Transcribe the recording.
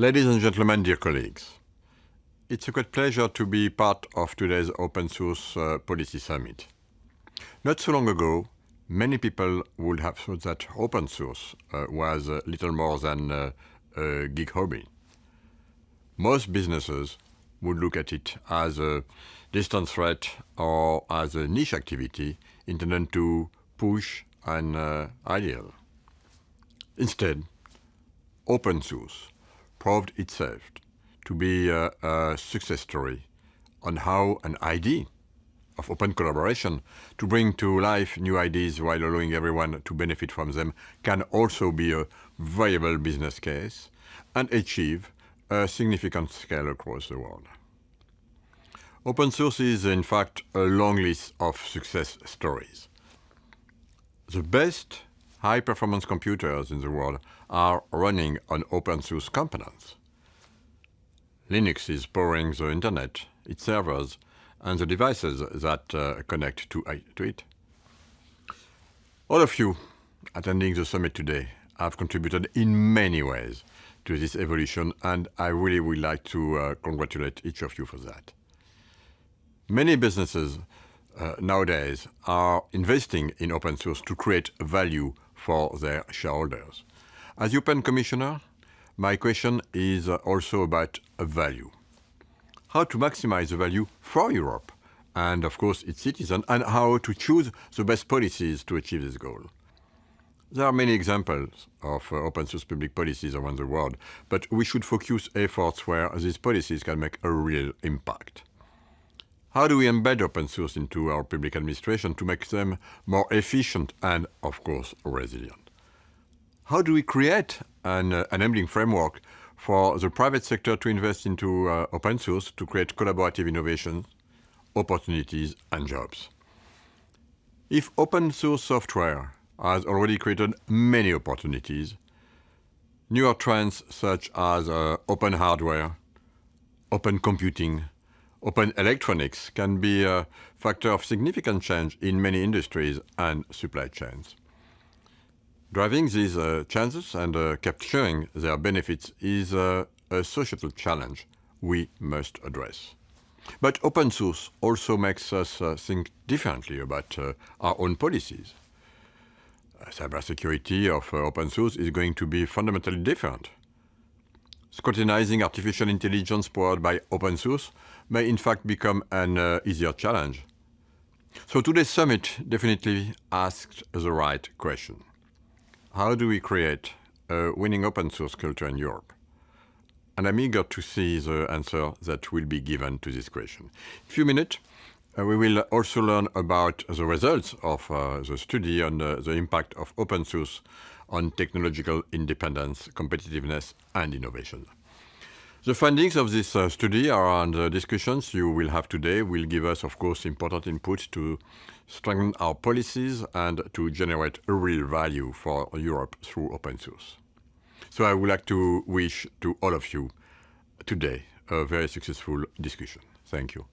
Ladies and gentlemen, dear colleagues, it's a great pleasure to be part of today's Open Source uh, Policy Summit. Not so long ago, many people would have thought that open source uh, was uh, little more than uh, a geek hobby. Most businesses would look at it as a distant threat or as a niche activity intended to push an uh, ideal. Instead, open source proved itself to be a, a success story on how an idea of open collaboration to bring to life new ideas while allowing everyone to benefit from them can also be a viable business case and achieve a significant scale across the world. Open source is, in fact, a long list of success stories. The best high-performance computers in the world are running on open source components. Linux is powering the internet, its servers, and the devices that uh, connect to, to it. All of you attending the summit today have contributed in many ways to this evolution, and I really would like to uh, congratulate each of you for that. Many businesses uh, nowadays are investing in open source to create value for their shareholders. As Open Commissioner, my question is also about value. How to maximize the value for Europe and, of course, its citizens, and how to choose the best policies to achieve this goal. There are many examples of uh, open source public policies around the world, but we should focus efforts where these policies can make a real impact. How do we embed open source into our public administration to make them more efficient and, of course, resilient? How do we create an uh, enabling framework for the private sector to invest into uh, open source to create collaborative innovations, opportunities, and jobs? If open source software has already created many opportunities, newer trends such as uh, open hardware, open computing, Open electronics can be a factor of significant change in many industries and supply chains. Driving these uh, changes and uh, capturing their benefits is uh, a societal challenge we must address. But open source also makes us uh, think differently about uh, our own policies. Uh, cybersecurity of open source is going to be fundamentally different. Scrutinizing artificial intelligence powered by open source may in fact become an uh, easier challenge. So today's summit definitely asked the right question. How do we create a winning open source culture in Europe? And I'm eager to see the answer that will be given to this question. In a few minutes, uh, we will also learn about the results of uh, the study on uh, the impact of open source on technological independence, competitiveness, and innovation. The findings of this uh, study and the discussions you will have today will give us, of course, important input to strengthen our policies and to generate real value for Europe through open source. So I would like to wish to all of you today a very successful discussion. Thank you.